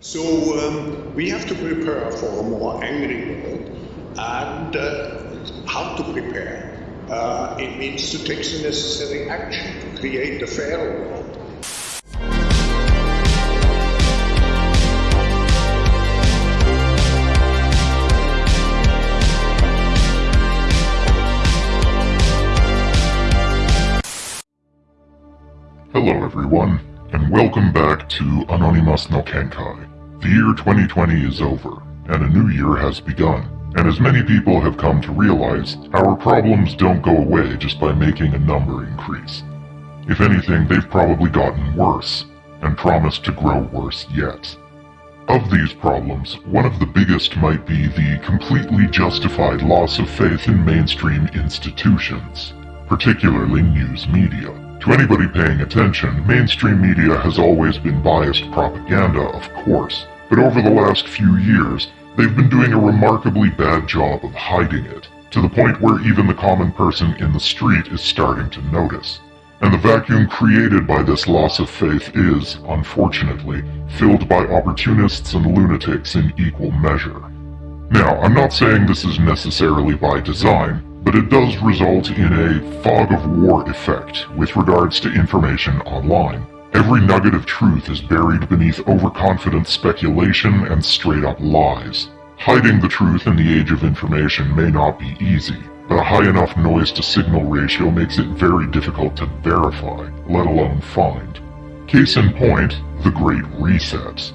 So um, we have to prepare for a more angry world. And uh, how to prepare? Uh, it means to take the necessary action to create a fair world. Hello everyone, and welcome back to Anonymous no Kenkai. The year 2020 is over, and a new year has begun. And as many people have come to realize, our problems don't go away just by making a number increase. If anything, they've probably gotten worse, and promise to grow worse yet. Of these problems, one of the biggest might be the completely justified loss of faith in mainstream institutions, particularly news media. To anybody paying attention, mainstream media has always been biased propaganda, of course, but over the last few years, they've been doing a remarkably bad job of hiding it, to the point where even the common person in the street is starting to notice. And the vacuum created by this loss of faith is, unfortunately, filled by opportunists and lunatics in equal measure. Now, I'm not saying this is necessarily by design, but it does result in a fog of war effect with regards to information online. Every nugget of truth is buried beneath overconfident speculation and straight-up lies. Hiding the truth in the age of information may not be easy, but a high enough noise-to-signal ratio makes it very difficult to verify, let alone find. Case in point, the Great Reset.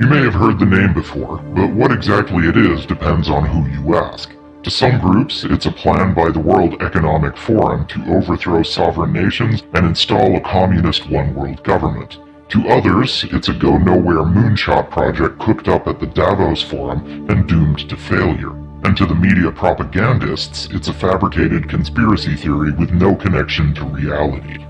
You may have heard the name before, but what exactly it is depends on who you ask. To some groups, it's a plan by the World Economic Forum to overthrow sovereign nations and install a communist one-world government. To others, it's a go-nowhere moonshot project cooked up at the Davos Forum and doomed to failure. And to the media propagandists, it's a fabricated conspiracy theory with no connection to reality.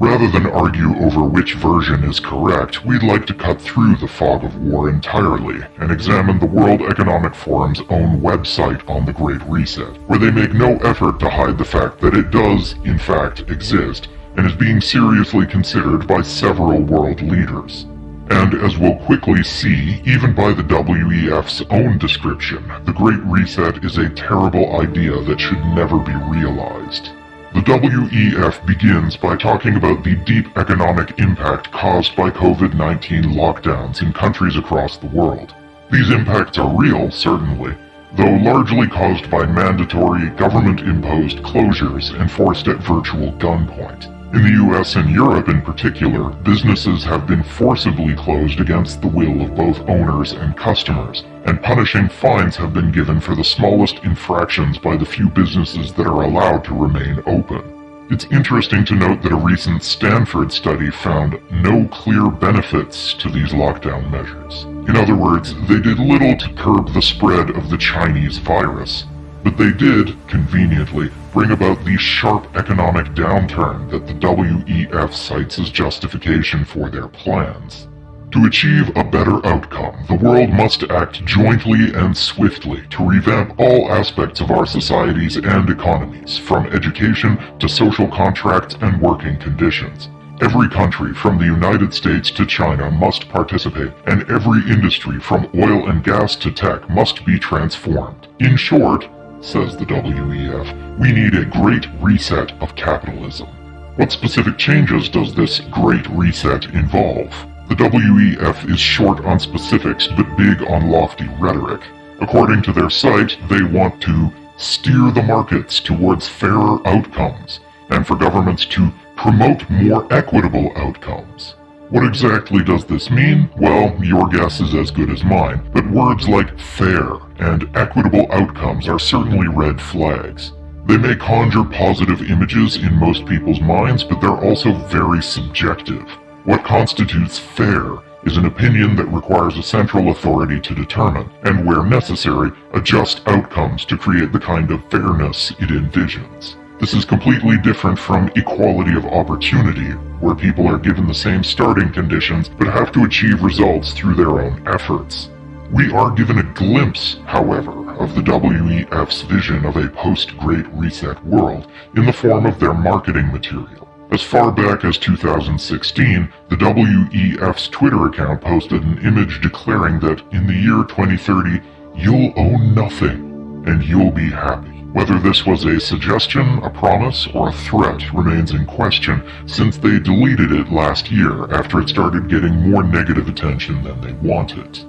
Rather than argue over which version is correct, we'd like to cut through the fog of war entirely and examine the World Economic Forum's own website on the Great Reset, where they make no effort to hide the fact that it does, in fact, exist and is being seriously considered by several world leaders. And as we'll quickly see, even by the WEF's own description, the Great Reset is a terrible idea that should never be realized. The WEF begins by talking about the deep economic impact caused by COVID-19 lockdowns in countries across the world. These impacts are real, certainly, though largely caused by mandatory government-imposed closures enforced at virtual gunpoint. In the US and Europe in particular, businesses have been forcibly closed against the will of both owners and customers, and punishing fines have been given for the smallest infractions by the few businesses that are allowed to remain open. It's interesting to note that a recent Stanford study found no clear benefits to these lockdown measures. In other words, they did little to curb the spread of the Chinese virus, but they did, conveniently, bring about the sharp economic downturn that the WEF cites as justification for their plans. To achieve a better outcome, the world must act jointly and swiftly to revamp all aspects of our societies and economies, from education to social contracts and working conditions. Every country, from the United States to China, must participate, and every industry, from oil and gas to tech, must be transformed. In short, says the WEF, we need a great reset of capitalism. What specific changes does this great reset involve? The WEF is short on specifics but big on lofty rhetoric. According to their site, they want to steer the markets towards fairer outcomes, and for governments to promote more equitable outcomes. What exactly does this mean? Well, your guess is as good as mine, but words like fair and equitable outcomes are certainly red flags. They may conjure positive images in most people's minds, but they're also very subjective. What constitutes fair is an opinion that requires a central authority to determine, and where necessary, adjust outcomes to create the kind of fairness it envisions. This is completely different from equality of opportunity, where people are given the same starting conditions but have to achieve results through their own efforts. We are given a glimpse, however, of the WEF's vision of a post-Great Reset world in the form of their marketing material. As far back as 2016, the WEF's Twitter account posted an image declaring that in the year 2030, you'll own nothing and you'll be happy. Whether this was a suggestion, a promise, or a threat remains in question since they deleted it last year after it started getting more negative attention than they wanted.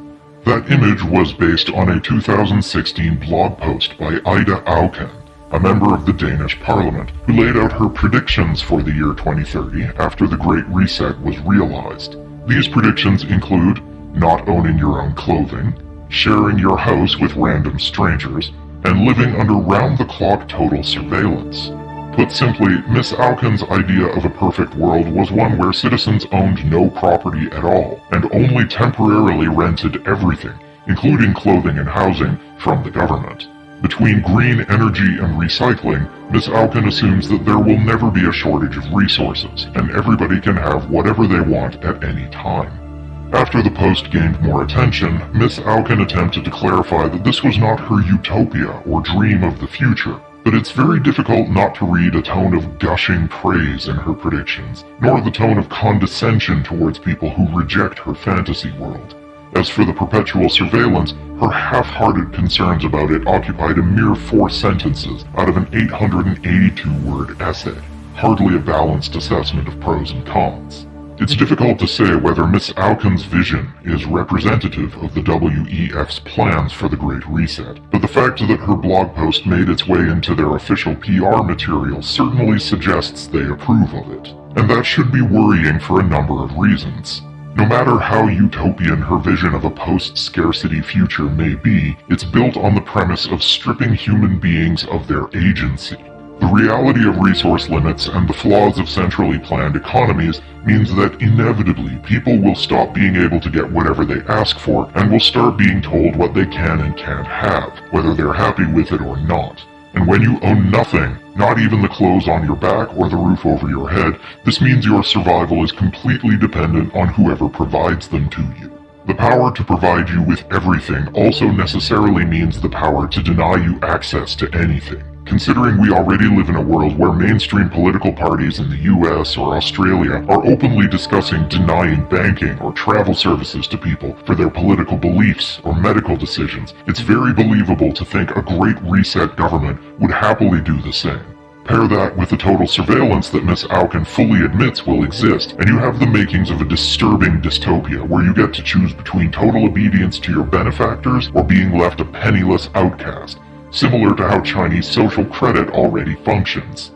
That image was based on a 2016 blog post by Ida Auken, a member of the Danish parliament, who laid out her predictions for the year 2030 after the Great Reset was realized. These predictions include not owning your own clothing, sharing your house with random strangers, and living under round-the-clock total surveillance. Put simply, Miss Auken's idea of a perfect world was one where citizens owned no property at all, and only temporarily rented everything, including clothing and housing, from the government. Between green energy and recycling, Miss Alkin assumes that there will never be a shortage of resources, and everybody can have whatever they want at any time. After the post gained more attention, Miss Auken attempted to clarify that this was not her utopia or dream of the future, but it's very difficult not to read a tone of gushing praise in her predictions, nor the tone of condescension towards people who reject her fantasy world. As for the perpetual surveillance, her half-hearted concerns about it occupied a mere four sentences out of an 882-word essay, hardly a balanced assessment of pros and cons. It's difficult to say whether Miss Auken's vision is representative of the WEF's plans for the Great Reset, but the fact that her blog post made its way into their official PR material certainly suggests they approve of it. And that should be worrying for a number of reasons. No matter how utopian her vision of a post-scarcity future may be, it's built on the premise of stripping human beings of their agency. The reality of resource limits and the flaws of centrally planned economies means that inevitably people will stop being able to get whatever they ask for and will start being told what they can and can't have, whether they're happy with it or not. And when you own nothing, not even the clothes on your back or the roof over your head, this means your survival is completely dependent on whoever provides them to you. The power to provide you with everything also necessarily means the power to deny you access to anything. Considering we already live in a world where mainstream political parties in the US or Australia are openly discussing denying banking or travel services to people for their political beliefs or medical decisions, it's very believable to think a Great Reset government would happily do the same. Pair that with the total surveillance that Miss Auken fully admits will exist, and you have the makings of a disturbing dystopia where you get to choose between total obedience to your benefactors or being left a penniless outcast similar to how Chinese social credit already functions.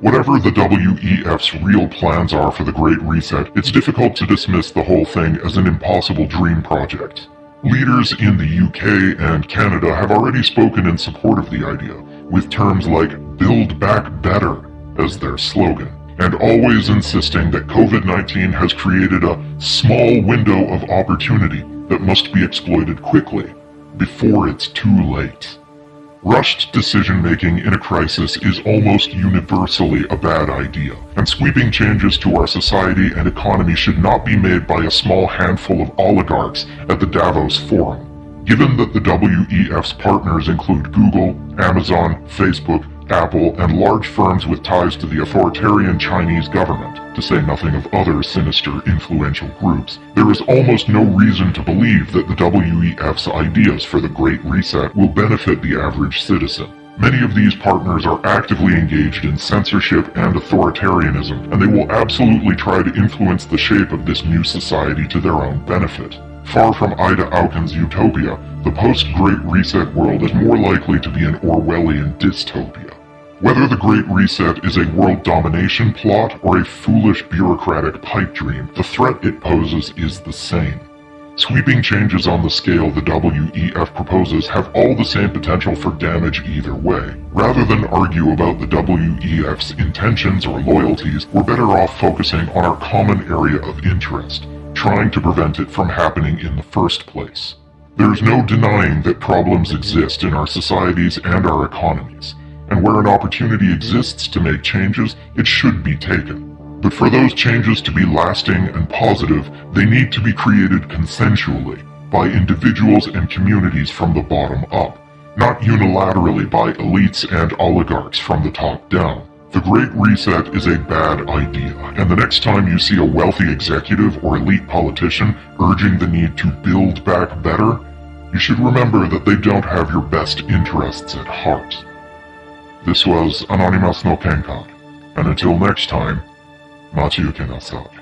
Whatever the WEF's real plans are for the Great Reset, it's difficult to dismiss the whole thing as an impossible dream project. Leaders in the UK and Canada have already spoken in support of the idea, with terms like Build Back Better as their slogan, and always insisting that COVID-19 has created a small window of opportunity that must be exploited quickly, before it's too late. Rushed decision-making in a crisis is almost universally a bad idea, and sweeping changes to our society and economy should not be made by a small handful of oligarchs at the Davos Forum. Given that the WEF's partners include Google, Amazon, Facebook, Apple, and large firms with ties to the authoritarian Chinese government, to say nothing of other sinister influential groups, there is almost no reason to believe that the WEF's ideas for the Great Reset will benefit the average citizen. Many of these partners are actively engaged in censorship and authoritarianism, and they will absolutely try to influence the shape of this new society to their own benefit. Far from Ida Auken's utopia, the post-Great Reset world is more likely to be an Orwellian dystopia. Whether the Great Reset is a world domination plot or a foolish bureaucratic pipe dream, the threat it poses is the same. Sweeping changes on the scale the WEF proposes have all the same potential for damage either way. Rather than argue about the WEF's intentions or loyalties, we're better off focusing on our common area of interest, trying to prevent it from happening in the first place. There's no denying that problems exist in our societies and our economies and where an opportunity exists to make changes, it should be taken. But for those changes to be lasting and positive, they need to be created consensually, by individuals and communities from the bottom up, not unilaterally by elites and oligarchs from the top down. The Great Reset is a bad idea, and the next time you see a wealthy executive or elite politician urging the need to build back better, you should remember that they don't have your best interests at heart. This was Anonymous no Kenkai, and until next time, Machiuke Nasai.